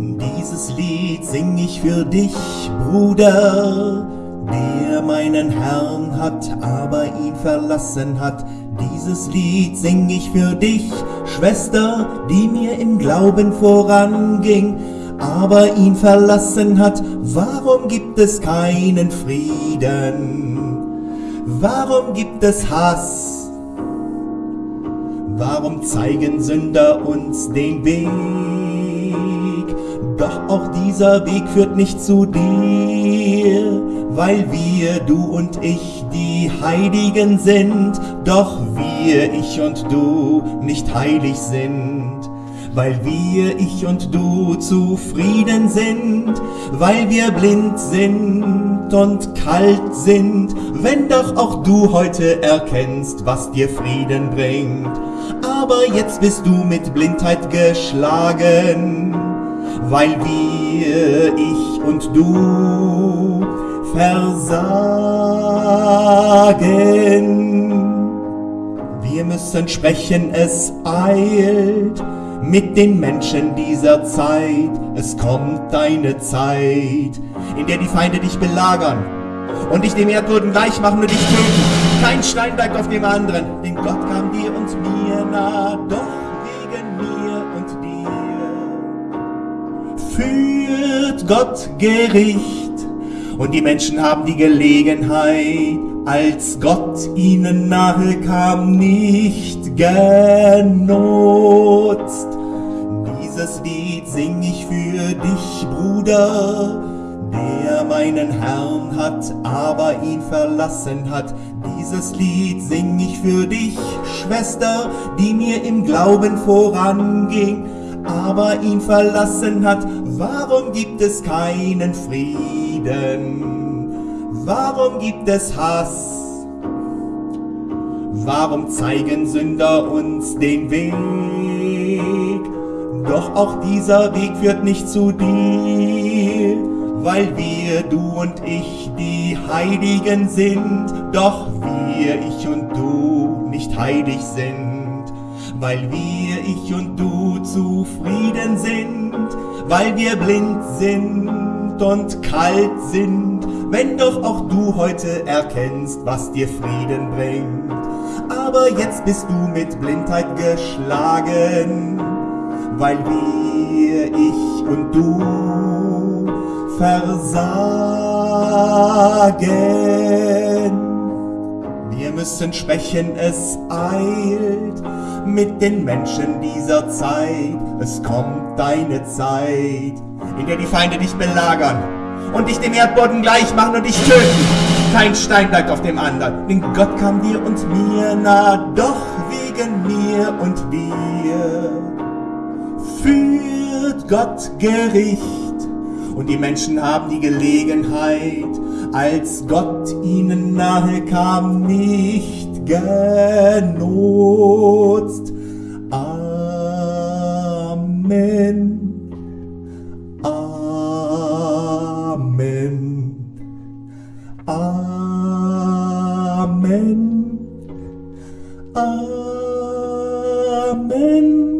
Dieses Lied sing ich für dich, Bruder, der meinen Herrn hat, aber ihn verlassen hat. Dieses Lied sing ich für dich, Schwester, die mir im Glauben voranging, aber ihn verlassen hat. Warum gibt es keinen Frieden? Warum gibt es Hass? Warum zeigen Sünder uns den Weg? Doch auch dieser Weg führt nicht zu dir, weil wir, du und ich, die Heiligen sind, doch wir, ich und du, nicht heilig sind. Weil wir, ich und du, zufrieden sind, weil wir blind sind und kalt sind, wenn doch auch du heute erkennst, was dir Frieden bringt. Aber jetzt bist du mit Blindheit geschlagen, weil wir, ich und du, versagen. Wir müssen sprechen, es eilt mit den Menschen dieser Zeit. Es kommt eine Zeit, in der die Feinde dich belagern und dich dem Erdboden gleich machen und dich töten. Kein Stein bleibt auf dem anderen, denn Gott kam dir und mir nah, doch führt Gott Gericht und die Menschen haben die Gelegenheit, als Gott ihnen nahe kam, nicht genutzt. Dieses Lied sing ich für dich, Bruder, der meinen Herrn hat, aber ihn verlassen hat. Dieses Lied sing ich für dich, Schwester, die mir im Glauben voranging, aber ihn verlassen hat. Warum gibt es keinen Frieden? Warum gibt es Hass? Warum zeigen Sünder uns den Weg? Doch auch dieser Weg führt nicht zu dir, weil wir, du und ich, die Heiligen sind. Doch wir, ich und du, nicht heilig sind, weil wir, ich und du, zufrieden sind, weil wir blind sind und kalt sind, wenn doch auch du heute erkennst, was dir Frieden bringt. Aber jetzt bist du mit Blindheit geschlagen, weil wir, ich und du, versagen. Wir müssen sprechen, es eilt mit den Menschen dieser Zeit. Es kommt deine Zeit, in der die Feinde dich belagern und dich dem Erdboden gleich machen und dich töten. Kein Stein bleibt auf dem anderen, denn Gott kam dir und mir nah, doch wegen mir und dir führt Gott Gericht. Und die Menschen haben die Gelegenheit, als Gott ihnen nahe kam, nicht genutzt. Amen. Amen. Amen.